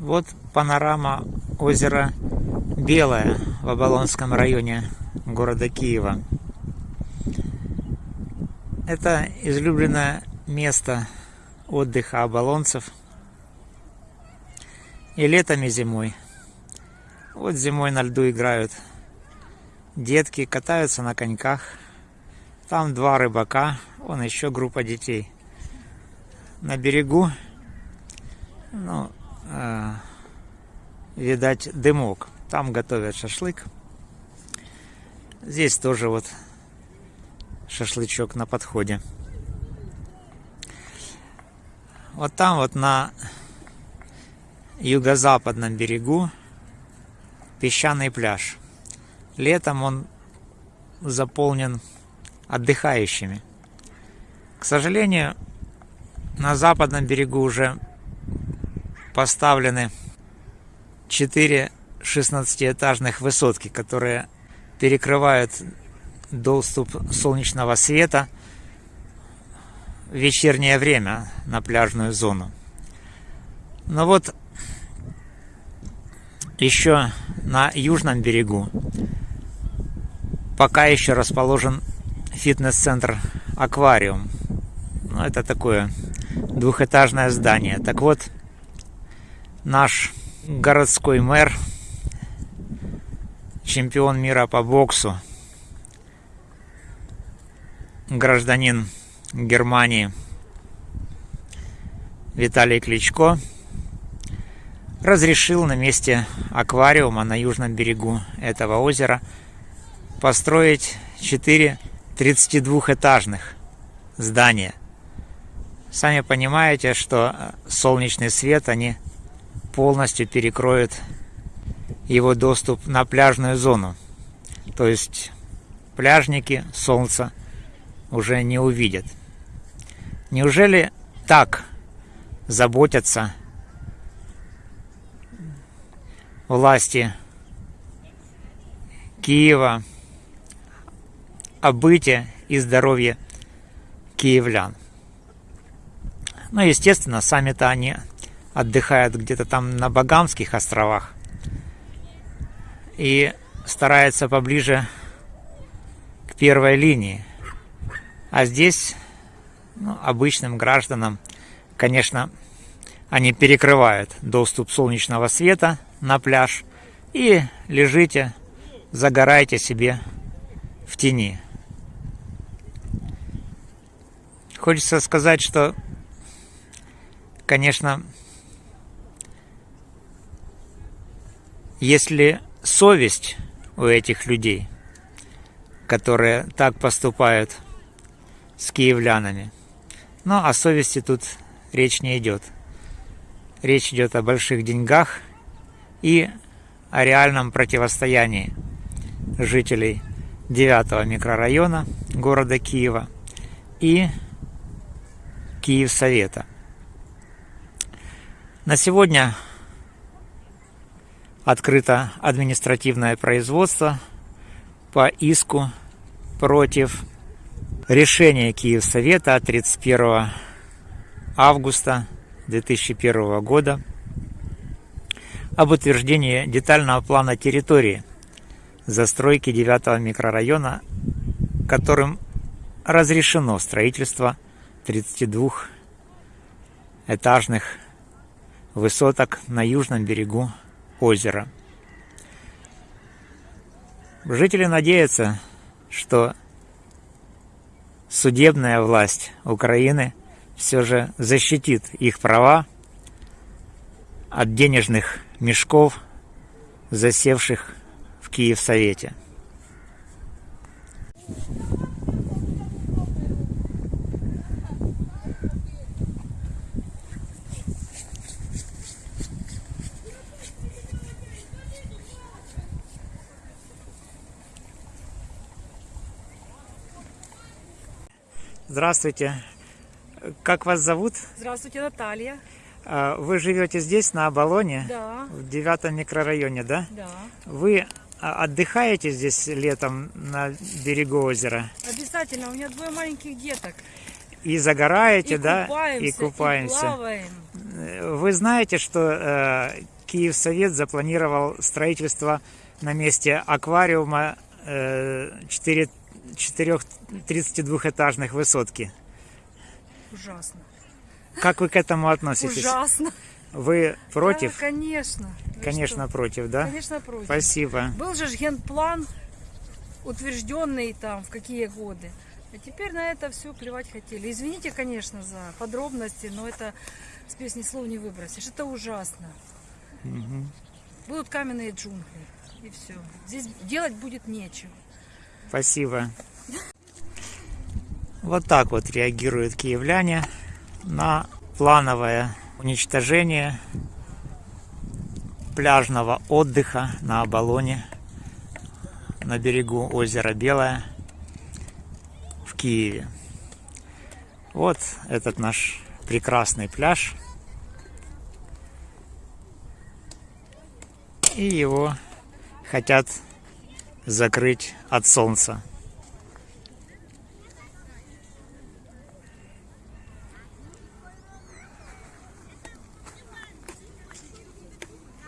Вот панорама озера Белое в Оболонском районе города Киева. Это излюбленное место отдыха оболонцев и летом, и зимой. Вот зимой на льду играют детки, катаются на коньках. Там два рыбака, вон еще группа детей. На берегу, ну, видать, дымок. Там готовят шашлык. Здесь тоже вот шашлычок на подходе. Вот там вот на юго-западном берегу песчаный пляж. Летом он заполнен отдыхающими. К сожалению, на западном берегу уже поставлены 4 16-этажных высотки, которые перекрывают доступ солнечного света в вечернее время на пляжную зону. Но вот еще на южном берегу пока еще расположен фитнес-центр «Аквариум». Ну, это такое двухэтажное здание. Так вот, наш городской мэр чемпион мира по боксу, гражданин Германии Виталий Кличко разрешил на месте аквариума на южном берегу этого озера построить 4 32-этажных здания. Сами понимаете, что солнечный свет они полностью перекроют его доступ на пляжную зону. То есть пляжники солнца уже не увидят. Неужели так заботятся власти Киева о быте и здоровье киевлян? Ну, естественно, сами-то они отдыхают где-то там на Багамских островах и старается поближе к первой линии. А здесь ну, обычным гражданам, конечно, они перекрывают доступ солнечного света на пляж и лежите, загорайте себе в тени. Хочется сказать, что, конечно, если совесть у этих людей, которые так поступают с киевлянами. Но о совести тут речь не идет. Речь идет о больших деньгах и о реальном противостоянии жителей 9 микрорайона города Киева и Киев-Совета. На сегодня открыто административное производство по иску против решения Киевсовета от 31 августа 2001 года об утверждении детального плана территории застройки 9 микрорайона, которым разрешено строительство 32 этажных высоток на южном берегу озера. Жители надеются, что судебная власть Украины все же защитит их права от денежных мешков, засевших в Киев-Совете. Здравствуйте. Как вас зовут? Здравствуйте, Наталья. А, вы живете здесь, на Оболоне? Да. В девятом микрорайоне, да? Да. Вы а, отдыхаете здесь летом на берегу озера? Обязательно. У меня двое маленьких деток. И загораете, И да? купаемся, и купаемся. И плаваем. Вы знаете, что э, Киевсовет запланировал строительство на месте аквариума э, 4, 4 32-этажных высотки. Ужасно. Как вы к этому относитесь? Ужасно. Вы против? Да, конечно. Вы Конечно, что? против, да? Конечно, против. Спасибо. Был же генплан, утвержденный там в какие годы. А теперь на это все плевать хотели. Извините, конечно, за подробности, но это с песни слов не выбросишь. Это ужасно. Будут каменные джунгли. И все. Здесь делать будет нечего. Спасибо. Вот так вот реагируют киевляне на плановое уничтожение пляжного отдыха на Оболоне на берегу озера Белое в Киеве. Вот этот наш прекрасный пляж. И его хотят закрыть от солнца.